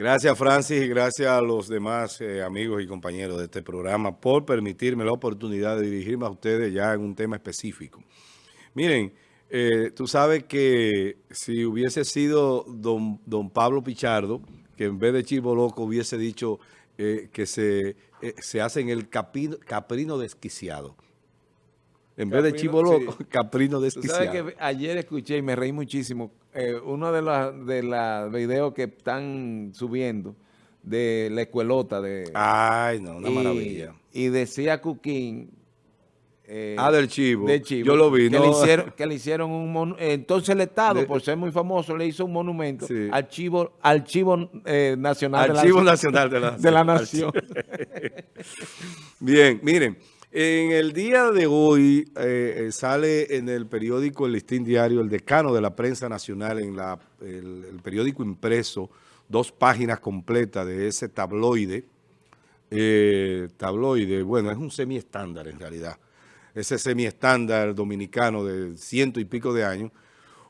Gracias, Francis, y gracias a los demás eh, amigos y compañeros de este programa por permitirme la oportunidad de dirigirme a ustedes ya en un tema específico. Miren, eh, tú sabes que si hubiese sido don, don Pablo Pichardo, que en vez de Chivo Loco hubiese dicho eh, que se, se hace en el caprino desquiciado. En vez de chivo loco, caprino desquiciado. Tú sabes que ayer escuché y me reí muchísimo eh, uno de los de la videos que están subiendo de la escuelota de... Ay, no, una maravilla. Y decía Cuquín... Eh, ah, del chivo. Yo lo vi. Que, le, hicieron, que le hicieron un... Entonces el Estado, por ser muy famoso, le hizo un monumento al chivo, al chivo eh, nacional, de la, nacional de la, de la nación. Bien, miren. En el día de hoy eh, eh, sale en el periódico El Listín Diario, el decano de la prensa nacional, en la, el, periódico impreso, dos páginas completas de ese tabloide. Eh, tabloide, bueno, es un semi-estándar en realidad. Ese semi-estándar dominicano de ciento y pico de años.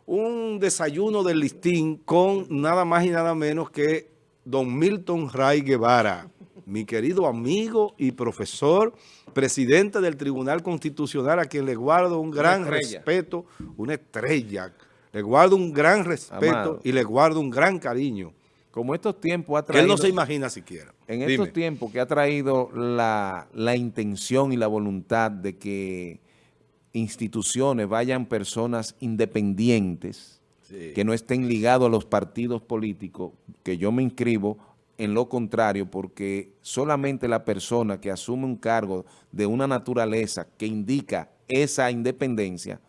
Un desayuno del listín con nada más y nada menos que don Milton Ray Guevara mi querido amigo y profesor, presidente del Tribunal Constitucional, a quien le guardo un gran respeto, una estrella, le guardo un gran respeto y le guardo un gran cariño. Como estos tiempos ha traído... él no se imagina siquiera. En estos tiempos que ha traído la, intención y la voluntad de que instituciones vayan personas independientes, que no estén ligados a los partidos políticos, que yo me inscribo en lo contrario, porque solamente la persona que asume un cargo de una naturaleza que indica esa independencia,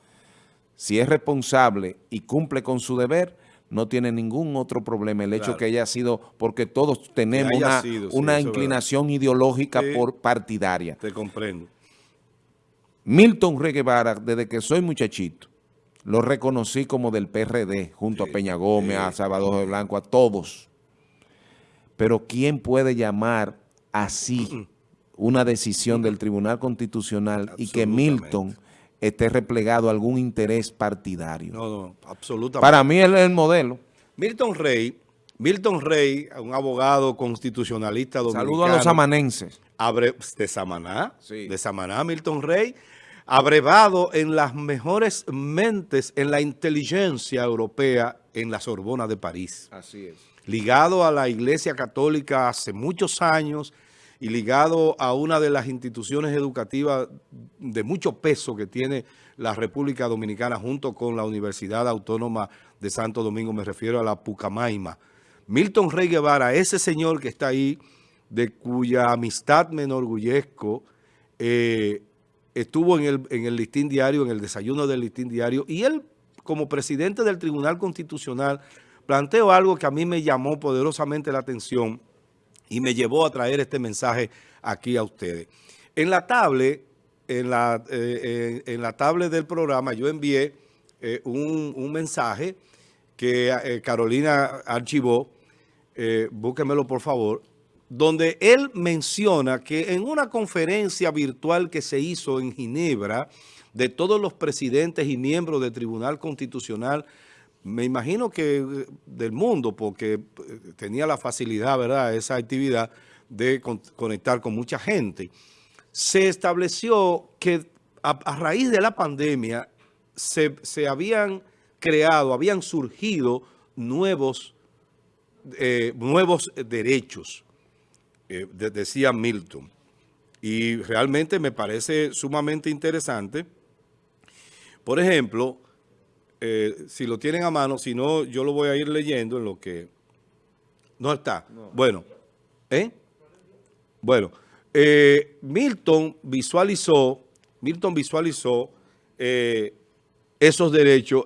si es responsable y cumple con su deber, no tiene ningún otro problema. El hecho que haya sido, porque todos tenemos una, inclinación ideológica por partidaria. Te comprendo. Milton Reguevara, desde que soy muchachito, lo reconocí como del PRD, junto a Peña Gómez, a Salvador de Blanco, a todos. Pero ¿quién puede llamar así una decisión del Tribunal Constitucional y que Milton esté replegado a algún interés partidario? No, no, absolutamente. Para mí él es el modelo. Milton Rey, Milton Rey, un abogado constitucionalista dominicano. Saludo a los samanenses. de Samaná, de Samaná, Milton Rey, abrevado en las mejores mentes en la inteligencia europea en la Sorbona de París. Así es ligado a la Iglesia Católica hace muchos años y ligado a una de las instituciones educativas de mucho peso que tiene la República Dominicana junto con la Universidad Autónoma de Santo Domingo, me refiero a la Pucamaima. Milton Rey Guevara, ese señor que está ahí, de cuya amistad me enorgullezco, eh, estuvo en el, en el listín diario, en el desayuno del listín diario, y él como presidente del Tribunal Constitucional planteo algo que a mí me llamó poderosamente la atención y me llevó a traer este mensaje aquí a ustedes. En la tablet, en la, eh, en, la del programa yo envié eh, un, mensaje que eh, Carolina archivó, búsquemelo por favor, donde él menciona que en una conferencia virtual que se hizo en Ginebra de todos los presidentes y miembros del Tribunal Constitucional me imagino que eh, del mundo, porque eh, tenía la facilidad, ¿verdad?, esa actividad de conectar con mucha gente. Se estableció que a, raíz de la pandemia se, habían creado, habían surgido nuevos, eh, nuevos derechos, decía Milton. Y realmente me parece sumamente interesante. Por ejemplo, eh, si lo tienen a mano, si no, yo lo voy a ir leyendo en lo que... No está. Bueno, ¿eh? Bueno, eh, Milton visualizó, Milton visualizó eh, esos derechos.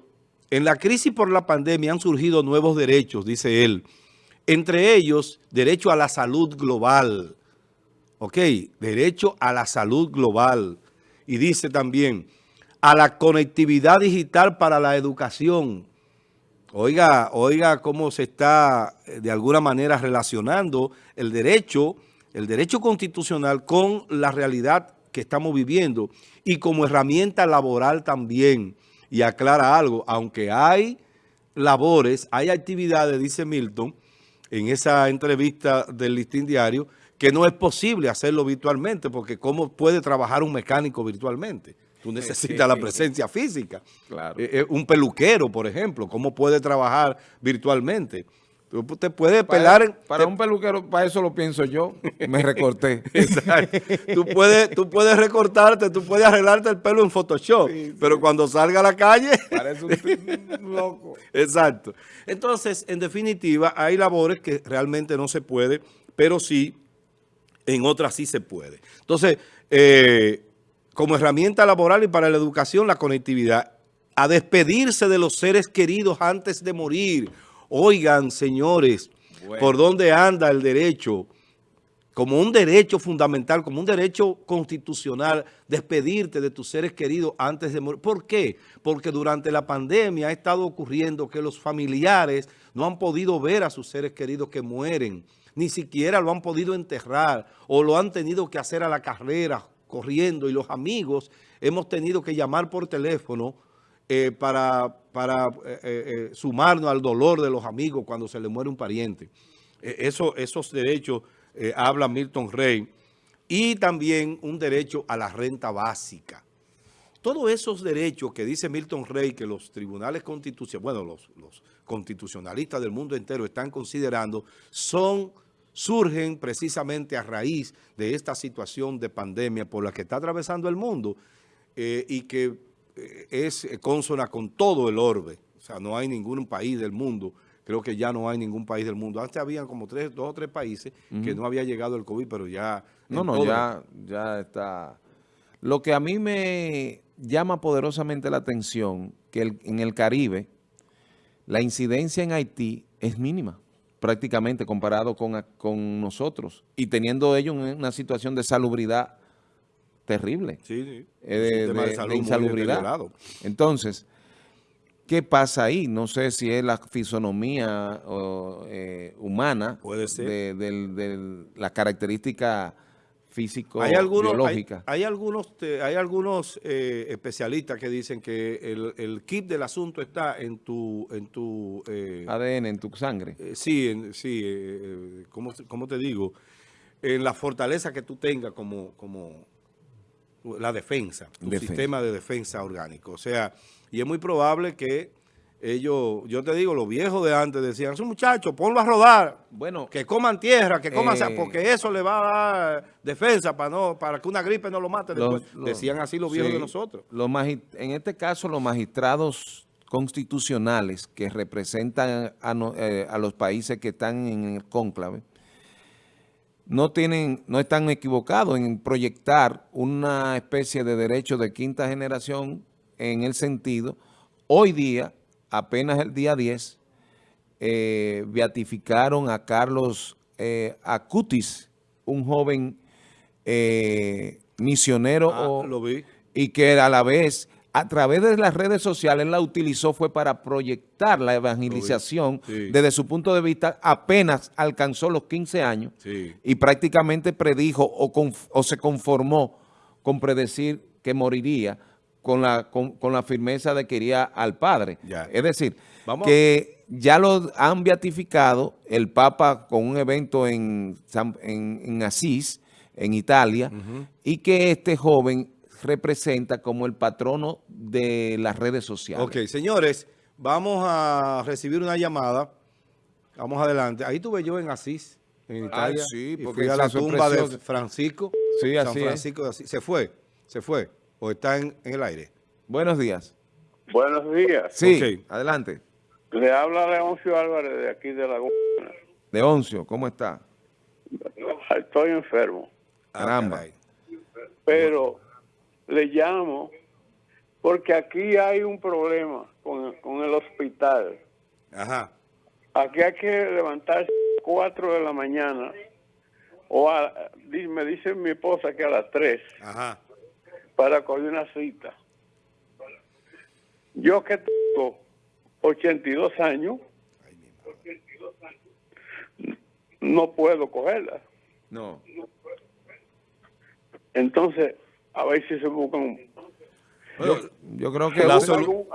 En la crisis por la pandemia han surgido nuevos derechos, dice él. Entre ellos, derecho a la salud global. ¿Ok? Derecho a la salud global. Y dice también a la conectividad digital para la educación. Oiga, oiga cómo se está eh, de alguna manera relacionando el derecho, el derecho constitucional con la realidad que estamos viviendo y como herramienta laboral también. Y aclara algo, aunque hay labores, hay actividades, dice Milton, en esa entrevista del Listín Diario que no es posible hacerlo virtualmente, porque ¿cómo puede trabajar un mecánico virtualmente? Tú necesitas la presencia física. Claro. Eh, eh, un peluquero, por ejemplo, ¿cómo puede trabajar virtualmente? Tú te puedes pelar... Para, un peluquero, para eso lo pienso yo, me recorté. Exacto. Tú puedes, tú puedes recortarte, tú puedes arreglarte el pelo en Photoshop, pero cuando salga a la calle... Parece un loco. Exacto. Entonces, en definitiva, hay labores que realmente no se puede, pero sí en otras sí se puede. Entonces, eh, como herramienta laboral y para la educación, la conectividad, a despedirse de los seres queridos antes de morir. Oigan, señores, ¿por dónde anda el derecho? Como un derecho fundamental, como un derecho constitucional, despedirte de tus seres queridos antes de morir. ¿Por qué? Porque durante la pandemia ha estado ocurriendo que los familiares no han podido ver a sus seres queridos que mueren ni siquiera lo han podido enterrar o lo han tenido que hacer a la carrera, corriendo, y los amigos hemos tenido que llamar por teléfono eh, para, eh, eh, sumarnos al dolor de los amigos cuando se le muere un pariente. Eso, esos derechos habla Milton Rey. Y también un derecho a la renta básica. Todos esos derechos que dice Milton Rey que los tribunales constitucionales, bueno, los constitucionalistas del mundo entero están considerando, son surgen precisamente a raíz de esta situación de pandemia por la que está atravesando el mundo eh, y que eh, es consona con todo el orbe. O sea, no hay ningún país del mundo, creo que ya no hay ningún país del mundo. Antes habían como tres, dos o tres países que no había llegado el COVID, pero ya... No, no, ya, ya está... Lo que a mí me llama poderosamente la atención, que en el Caribe, la incidencia en Haití es mínima prácticamente comparado con, con nosotros y teniendo ellos una situación de salubridad terrible. Sí, sí. Eh, de, insalubridad. Entonces, ¿qué pasa ahí? No sé si es la fisonomía eh, humana Puede ser. de, la característica físico hay algunos, Hay, algunos, hay algunos eh, especialistas que dicen que el, el, kit del asunto está en tu... En tu eh, ADN, en tu sangre. Eh, sí, en, sí ¿cómo, te digo? En la fortaleza que tú tengas como, como la defensa, tu sistema de defensa orgánico. O sea, y es muy probable que ellos, yo te digo, los viejos de antes decían, esos muchachos, ponlo a rodar, bueno, que coman tierra, que coman, eh, porque eso le va a dar defensa para no para que una gripe no lo mate decían así los viejos de nosotros. en este caso, los magistrados constitucionales que representan eh, a, los países que están en el cónclave, no tienen, no están equivocados en proyectar una especie de derecho de quinta generación en el sentido, hoy día, apenas el día 10, eh, beatificaron a Carlos eh, Acutis, un joven eh, misionero ah, y que a la vez a través de las redes sociales la utilizó fue para proyectar la evangelización desde su punto de vista apenas alcanzó los 15 años y prácticamente predijo o, o se conformó con predecir que moriría con la, con, la firmeza de que iría al Padre. Es decir, que ya lo han beatificado el Papa con un evento en, en, Asís, en Italia, y que este joven representa como el patrono de las redes sociales. Ok, señores, vamos a recibir una llamada. Vamos adelante. Ahí tuve yo en Asís, en Italia. sí, porque fui a la tumba de Francisco. Sí, así San Francisco de Asís. Se fue, se fue o está en, el aire? Buenos días. Buenos días. Sí, adelante. Le habla Leoncio Álvarez de aquí de Laguna. Leoncio, ¿cómo está? Estoy enfermo. Caramba. Pero le llamo porque aquí hay un problema con, con el hospital. Ajá. Aquí hay que levantarse a 4 de la mañana o a, me dice mi esposa que a las 3. Ajá para coger una cita. Yo que tengo 82 años, no puedo cogerla. No. Entonces, a ver si se buscan yo, creo que... algún,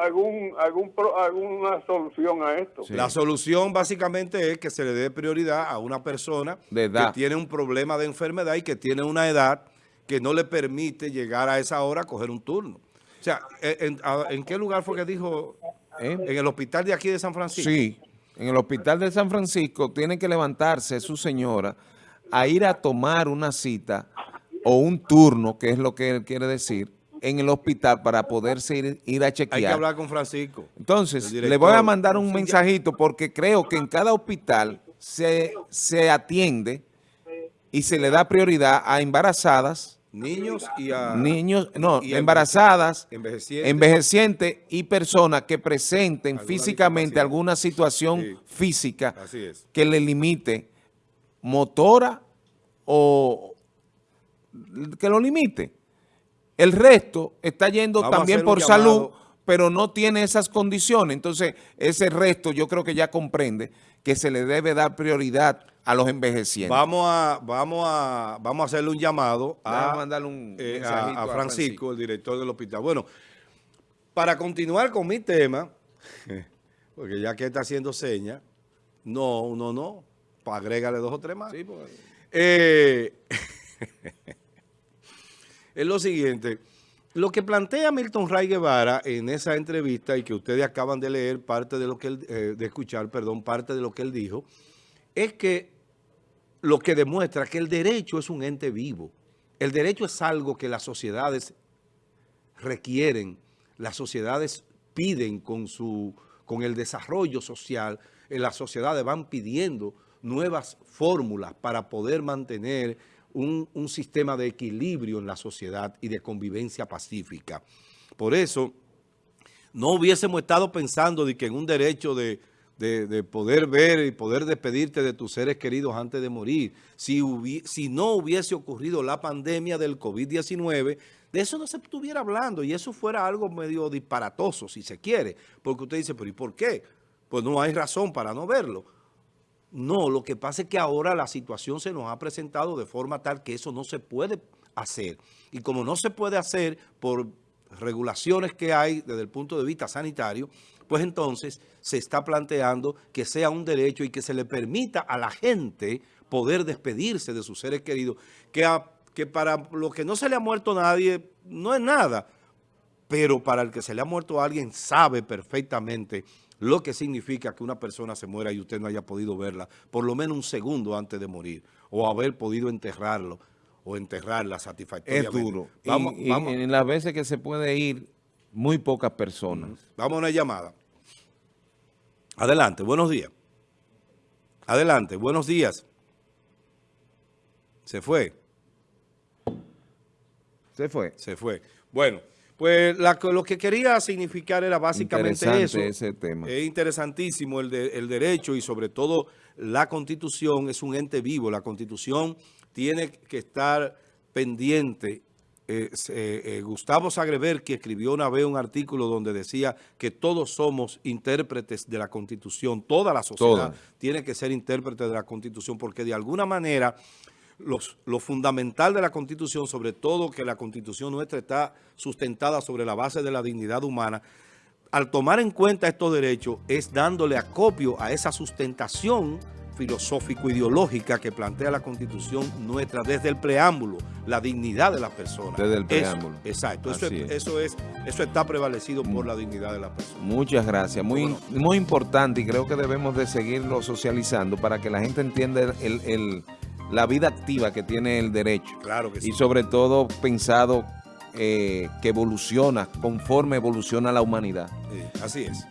algún, alguna solución a esto. La solución básicamente es que se le dé prioridad a una persona que tiene un problema de enfermedad y que tiene una edad que no le permite llegar a esa hora a coger un turno. O sea, ¿en, qué lugar fue que dijo? ¿Eh? ¿En el hospital de aquí de San Francisco? Sí, en el hospital de San Francisco tiene que levantarse su señora a ir a tomar una cita o un turno, que es lo que él quiere decir, en el hospital para poderse ir, a chequear. Hay que hablar con Francisco. Entonces, le voy a mandar un mensajito porque creo que en cada hospital se, se atiende y se le da prioridad a embarazadas, Niños y a... Niños, no, embarazadas, envejecientes. y personas que presenten físicamente alguna situación física que le limite motora o que lo limite. El resto está yendo también por salud, pero no tiene esas condiciones. Entonces, ese resto yo creo que ya comprende que se le debe dar prioridad a los envejecientes. Vamos a, vamos a, vamos a hacerle un llamado a, mandarle un eh, a, Francisco, el director del hospital. Bueno, para continuar con mi tema, porque ya que está haciendo señas, no, no, no, pues agrégale dos o tres más. Sí, pues. eh, es lo siguiente, lo que plantea Milton Ray Guevara en esa entrevista y que ustedes acaban de leer parte de lo que él, eh, de escuchar, perdón, parte de lo que él dijo, es que lo que demuestra que el derecho es un ente vivo. El derecho es algo que las sociedades requieren, las sociedades piden con, su, con el desarrollo social, en las sociedades van pidiendo nuevas fórmulas para poder mantener un, un sistema de equilibrio en la sociedad y de convivencia pacífica. Por eso, no hubiésemos estado pensando de que en un derecho de, de, poder ver y poder despedirte de tus seres queridos antes de morir. Si, si no hubiese ocurrido la pandemia del COVID-19, de eso no se estuviera hablando y eso fuera algo medio disparatoso, si se quiere. Porque usted dice, pero ¿y por qué? Pues no hay razón para no verlo. No, lo que pasa es que ahora la situación se nos ha presentado de forma tal que eso no se puede hacer. Y como no se puede hacer por regulaciones que hay desde el punto de vista sanitario, pues entonces se está planteando que sea un derecho y que se le permita a la gente poder despedirse de sus seres queridos, que, para lo que no se le ha muerto nadie no es nada, pero para el que se le ha muerto a alguien sabe perfectamente lo que significa que una persona se muera y usted no haya podido verla por lo menos un segundo antes de morir o haber podido enterrarlo o enterrarla satisfactoriamente. Es duro. Vamos, y, en las veces que se puede ir, muy pocas personas. Vamos a una llamada. Adelante, buenos días. Adelante, buenos días. Se fue. Se fue. Se fue. Bueno. Pues lo que quería significar era básicamente eso. ese tema. Es interesantísimo el, el derecho y sobre todo la Constitución es un ente vivo. La Constitución tiene que estar pendiente. Eh, eh, Gustavo Sagrever, que escribió una vez un artículo donde decía que todos somos intérpretes de la Constitución, toda la sociedad tiene que ser intérprete de la Constitución, porque de alguna manera lo fundamental de la Constitución, sobre todo que la Constitución nuestra está sustentada sobre la base de la dignidad humana, al tomar en cuenta estos derechos es dándole acopio a esa sustentación filosófico-ideológica que plantea la Constitución nuestra desde el preámbulo, la dignidad de las personas. Desde el preámbulo. exacto, eso es, eso es, eso está prevalecido por la dignidad de las personas. Muchas gracias, muy, muy importante y creo que debemos de seguirlo socializando para que la gente entienda el la vida activa que tiene el derecho. Claro que sí. Y sobre todo pensado eh, que evoluciona conforme evoluciona la humanidad. así es.